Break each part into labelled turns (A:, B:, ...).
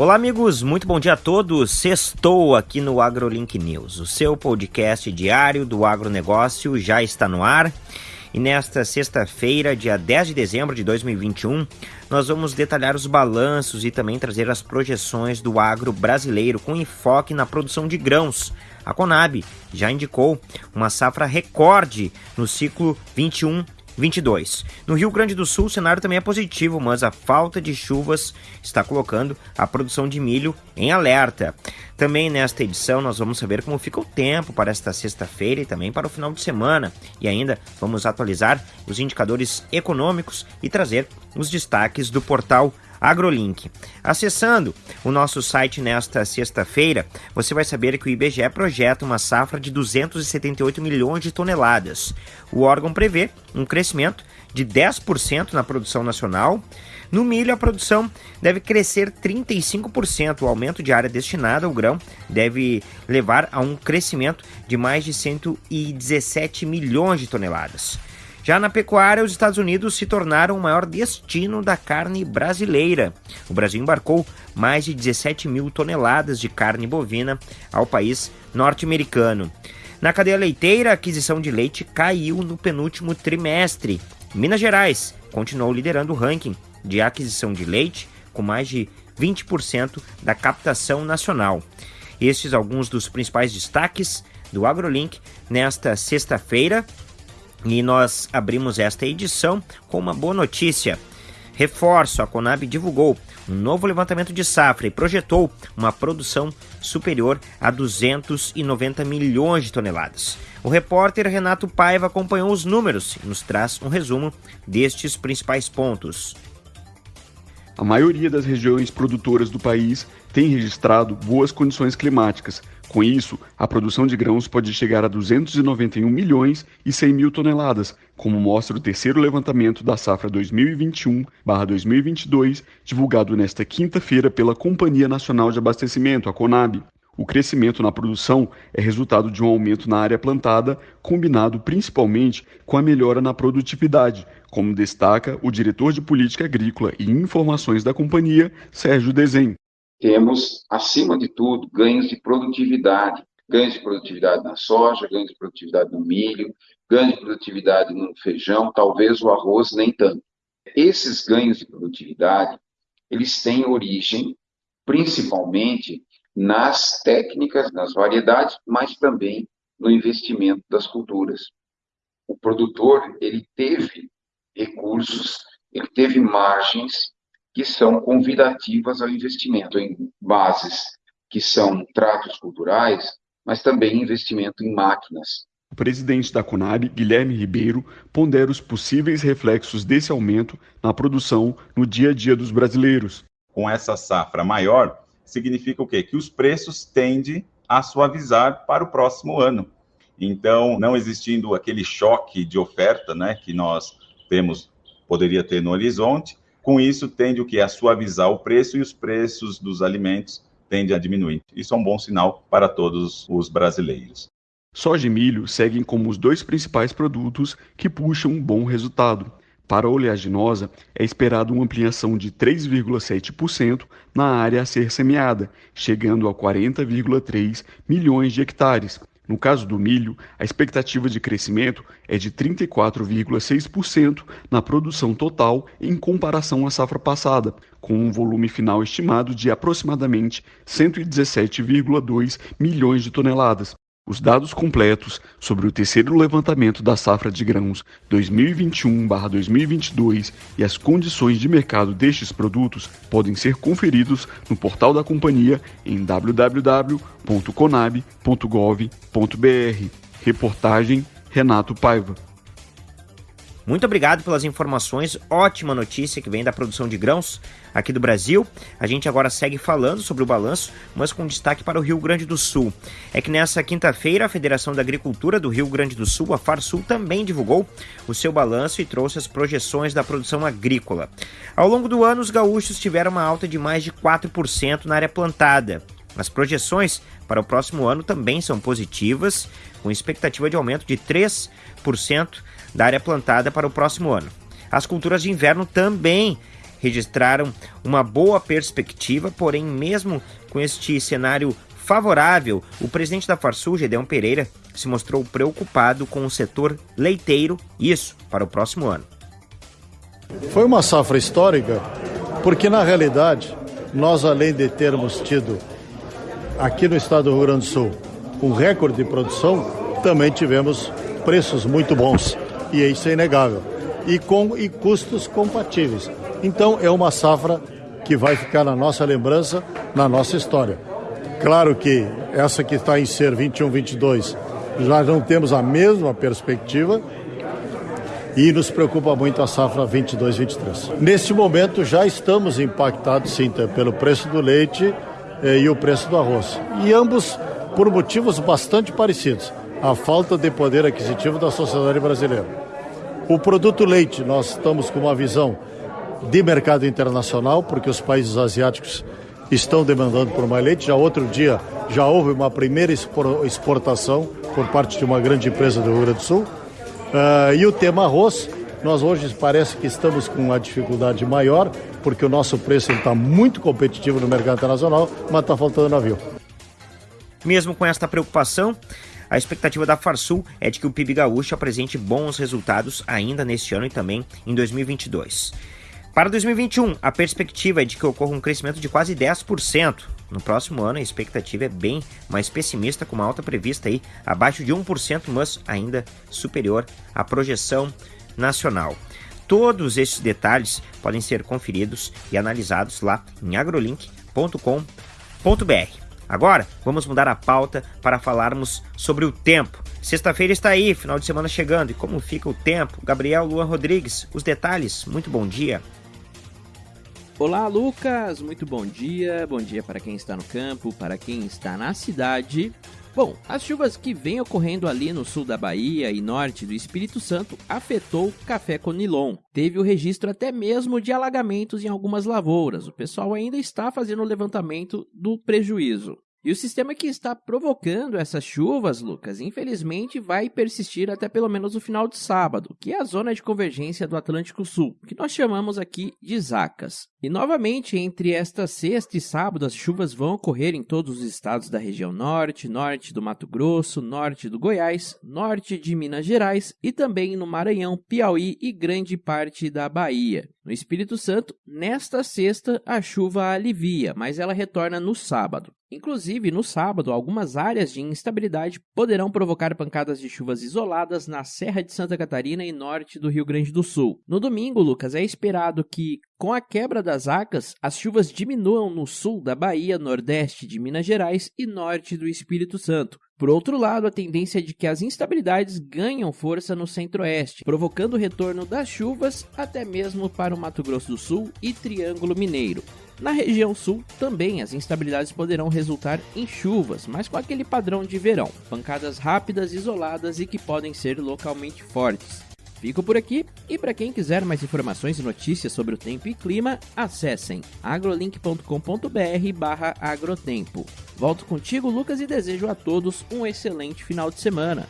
A: Olá, amigos, muito bom dia a todos. Sextou aqui no AgroLink News. O seu podcast diário do agronegócio já está no ar. E nesta sexta-feira, dia 10 de dezembro de 2021, nós vamos detalhar os balanços e também trazer as projeções do agro brasileiro com enfoque na produção de grãos. A Conab já indicou uma safra recorde no ciclo 21 22. No Rio Grande do Sul, o cenário também é positivo, mas a falta de chuvas está colocando a produção de milho em alerta. Também nesta edição nós vamos saber como fica o tempo para esta sexta-feira e também para o final de semana. E ainda vamos atualizar os indicadores econômicos e trazer os destaques do portal AgroLink. Acessando o nosso site nesta sexta-feira, você vai saber que o IBGE projeta uma safra de 278 milhões de toneladas. O órgão prevê um crescimento de 10% na produção nacional. No milho, a produção deve crescer 35%. O aumento de área destinada ao grão deve levar a um crescimento de mais de 117 milhões de toneladas. Já na pecuária, os Estados Unidos se tornaram o maior destino da carne brasileira. O Brasil embarcou mais de 17 mil toneladas de carne bovina ao país norte-americano. Na cadeia leiteira, a aquisição de leite caiu no penúltimo trimestre. Minas Gerais continuou liderando o ranking de aquisição de leite, com mais de 20% da captação nacional. Estes alguns dos principais destaques do AgroLink nesta sexta-feira. E nós abrimos esta edição com uma boa notícia. Reforço: a Conab divulgou um novo levantamento de safra e projetou uma produção superior a 290 milhões de toneladas. O repórter Renato Paiva acompanhou os números e nos traz um resumo destes principais pontos.
B: A maioria das regiões produtoras do país tem registrado boas condições climáticas, com isso, a produção de grãos pode chegar a 291 milhões e 100 mil toneladas, como mostra o terceiro levantamento da safra 2021/2022, divulgado nesta quinta-feira pela Companhia Nacional de Abastecimento, a Conab. O crescimento na produção é resultado de um aumento na área plantada, combinado principalmente com a melhora na produtividade, como destaca o diretor de Política Agrícola e Informações da companhia, Sérgio Desen
C: temos, acima de tudo, ganhos de produtividade. Ganhos de produtividade na soja, ganhos de produtividade no milho, ganhos de produtividade no feijão, talvez o arroz nem tanto. Esses ganhos de produtividade, eles têm origem principalmente nas técnicas, nas variedades, mas também no investimento das culturas. O produtor, ele teve recursos, ele teve margens que são convidativas ao investimento em bases que são tratos culturais, mas também investimento em máquinas.
B: O presidente da Conab, Guilherme Ribeiro, pondera os possíveis reflexos desse aumento na produção no dia a dia dos brasileiros.
D: Com essa safra maior, significa o quê? Que os preços tendem a suavizar para o próximo ano. Então, não existindo aquele choque de oferta, né, que nós temos, poderia ter no horizonte, com isso, tende o que? A suavizar o preço e os preços dos alimentos tendem a diminuir. Isso é um bom sinal para todos os brasileiros.
B: Soja e milho seguem como os dois principais produtos que puxam um bom resultado. Para a oleaginosa, é esperado uma ampliação de 3,7% na área a ser semeada, chegando a 40,3 milhões de hectares, no caso do milho, a expectativa de crescimento é de 34,6% na produção total em comparação à safra passada, com um volume final estimado de aproximadamente 117,2 milhões de toneladas. Os dados completos sobre o terceiro levantamento da safra de grãos 2021/2022 e as condições de mercado destes produtos podem ser conferidos no portal da companhia em www.conab.gov.br. Reportagem Renato Paiva.
A: Muito obrigado pelas informações. Ótima notícia que vem da produção de grãos aqui do Brasil. A gente agora segue falando sobre o balanço, mas com destaque para o Rio Grande do Sul. É que nessa quinta-feira, a Federação da Agricultura do Rio Grande do Sul, a FARSUL, também divulgou o seu balanço e trouxe as projeções da produção agrícola. Ao longo do ano, os gaúchos tiveram uma alta de mais de 4% na área plantada. As projeções para o próximo ano também são positivas, com expectativa de aumento de 3% da área plantada para o próximo ano. As culturas de inverno também registraram uma boa perspectiva, porém, mesmo com este cenário favorável, o presidente da Farsul, Gedeon Pereira, se mostrou preocupado com o setor leiteiro, isso para o próximo ano.
E: Foi uma safra histórica, porque na realidade, nós além de termos tido aqui no estado do Rio Grande do Sul um recorde de produção, também tivemos preços muito bons, e isso é inegável, e com e custos compatíveis. Então é uma safra que vai ficar na nossa lembrança, na nossa história. Claro que essa que está em ser 21-22 já não temos a mesma perspectiva e nos preocupa muito a safra 22-23. Neste momento já estamos impactados sim pelo preço do leite e o preço do arroz. E ambos por motivos bastante parecidos. A falta de poder aquisitivo da sociedade brasileira. O produto leite, nós estamos com uma visão de mercado internacional, porque os países asiáticos estão demandando por mais leite. Já outro dia já houve uma primeira exportação por parte de uma grande empresa do Rio Grande do Sul. Uh, e o tema arroz, nós hoje parece que estamos com uma dificuldade maior, porque o nosso preço está muito competitivo no mercado internacional, mas está faltando navio.
A: Mesmo com esta preocupação, a expectativa da Farsul é de que o PIB gaúcho apresente bons resultados ainda neste ano e também em 2022. Para 2021, a perspectiva é de que ocorra um crescimento de quase 10%. No próximo ano, a expectativa é bem mais pessimista, com uma alta prevista aí abaixo de 1%, mas ainda superior à projeção nacional. Todos esses detalhes podem ser conferidos e analisados lá em agrolink.com.br. Agora, vamos mudar a pauta para falarmos sobre o tempo. Sexta-feira está aí, final de semana chegando. E como fica o tempo? Gabriel Luan Rodrigues, os detalhes. Muito bom dia.
F: Olá, Lucas! Muito bom dia. Bom dia para quem está no campo, para quem está na cidade. Bom, as chuvas que vêm ocorrendo ali no sul da Bahia e norte do Espírito Santo afetou café conilon. Teve o registro até mesmo de alagamentos em algumas lavouras. O pessoal ainda está fazendo o levantamento do prejuízo. E o sistema que está provocando essas chuvas, Lucas, infelizmente vai persistir até pelo menos o final de sábado, que é a zona de convergência do Atlântico Sul, que nós chamamos aqui de Zacas. E novamente, entre esta sexta e sábado, as chuvas vão ocorrer em todos os estados da região norte, norte do Mato Grosso, norte do Goiás, norte de Minas Gerais e também no Maranhão, Piauí e grande parte da Bahia. No Espírito Santo, nesta sexta, a chuva alivia, mas ela retorna no sábado. Inclusive, no sábado, algumas áreas de instabilidade poderão provocar pancadas de chuvas isoladas na Serra de Santa Catarina e norte do Rio Grande do Sul. No domingo, Lucas, é esperado que, com a quebra das acas, as chuvas diminuam no sul da Bahia, nordeste de Minas Gerais e norte do Espírito Santo. Por outro lado, a tendência é de que as instabilidades ganham força no centro-oeste, provocando o retorno das chuvas até mesmo para o Mato Grosso do Sul e Triângulo Mineiro. Na região sul, também as instabilidades poderão resultar em chuvas, mas com aquele padrão de verão, pancadas rápidas, isoladas e que podem ser localmente fortes. Fico por aqui e para quem quiser mais informações e notícias sobre o tempo e clima, acessem agrolink.com.br/agrotempo. Volto contigo, Lucas, e desejo a todos um excelente final de semana.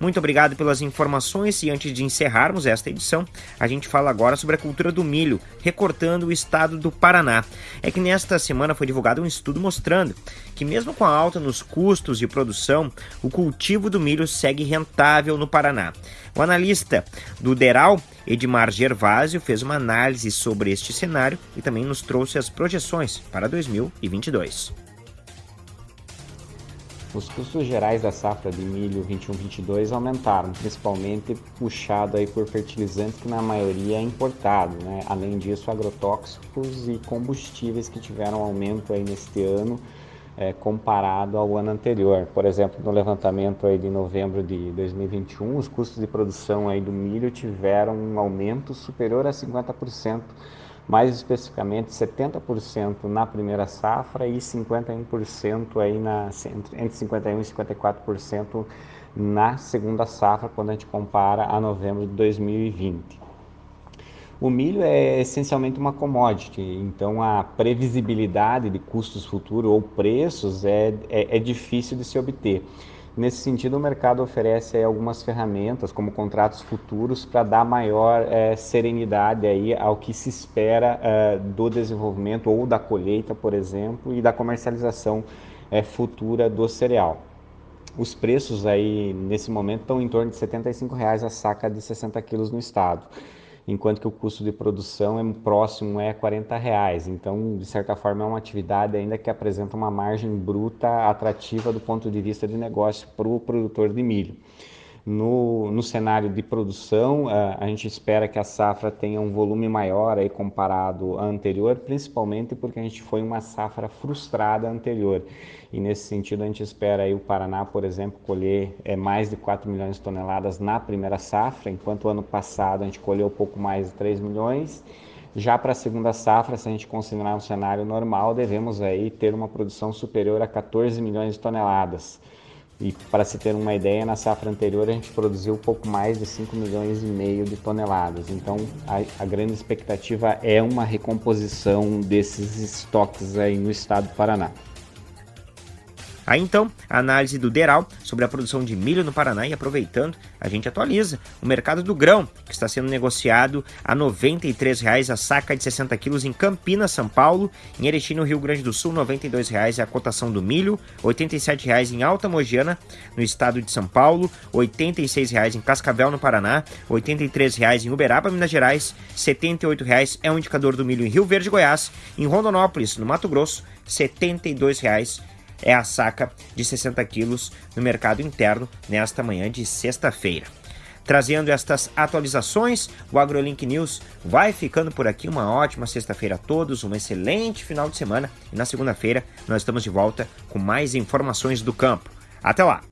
A: Muito obrigado pelas informações e antes de encerrarmos esta edição, a gente fala agora sobre a cultura do milho, recortando o estado do Paraná. É que nesta semana foi divulgado um estudo mostrando que mesmo com a alta nos custos de produção, o cultivo do milho segue rentável no Paraná. O analista do Deral, Edmar Gervásio, fez uma análise sobre este cenário e também nos trouxe as projeções para 2022.
G: Os custos gerais da safra de milho 21-22 aumentaram, principalmente puxado aí por fertilizantes que na maioria é importado, né? Além disso, agrotóxicos e combustíveis que tiveram aumento aí neste ano é, comparado ao ano anterior. Por exemplo, no levantamento aí de novembro de 2021, os custos de produção aí do milho tiveram um aumento superior a 50% mais especificamente 70% na primeira safra e 51% aí na, entre 51% e 54% na segunda safra, quando a gente compara a novembro de 2020. O milho é essencialmente uma commodity, então a previsibilidade de custos futuros ou preços é, é, é difícil de se obter. Nesse sentido, o mercado oferece algumas ferramentas, como contratos futuros, para dar maior é, serenidade aí ao que se espera é, do desenvolvimento ou da colheita, por exemplo, e da comercialização é, futura do cereal. Os preços aí nesse momento estão em torno de 75 reais a saca de 60 quilos no estado enquanto que o custo de produção é próximo é 40 reais. Então, de certa forma, é uma atividade ainda que apresenta uma margem bruta atrativa do ponto de vista de negócio para o produtor de milho. No, no cenário de produção, a gente espera que a safra tenha um volume maior aí comparado à anterior, principalmente porque a gente foi uma safra frustrada anterior. E nesse sentido, a gente espera aí o Paraná, por exemplo, colher é, mais de 4 milhões de toneladas na primeira safra, enquanto o ano passado a gente colheu pouco mais de 3 milhões. Já para a segunda safra, se a gente considerar um cenário normal, devemos aí ter uma produção superior a 14 milhões de toneladas. E para se ter uma ideia, na safra anterior a gente produziu pouco mais de 5 milhões e meio de toneladas. Então a, a, grande expectativa é uma recomposição desses estoques aí no estado do Paraná.
A: Aí então, a análise do Deral sobre a produção de milho no Paraná e aproveitando, a gente atualiza o mercado do grão, que está sendo negociado a R$ 93,00 a saca de 60 quilos em Campinas, São Paulo, em Erechim, no Rio Grande do Sul, R$ 92,00 é a cotação do milho, R$ 87,00 em Alta Mogiana, no estado de São Paulo, R$ 86,00 em Cascavel, no Paraná, R$ 83,00 em Uberaba, Minas Gerais, R$ 78,00 é o indicador do milho em Rio Verde, Goiás, em Rondonópolis, no Mato Grosso, R$ 72,00 é a saca de 60 quilos no mercado interno nesta manhã de sexta-feira. Trazendo estas atualizações, o AgroLink News vai ficando por aqui. Uma ótima sexta-feira a todos, um excelente final de semana e na segunda-feira nós estamos de volta com mais informações do campo. Até lá!